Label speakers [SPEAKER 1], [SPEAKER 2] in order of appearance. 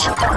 [SPEAKER 1] 是他。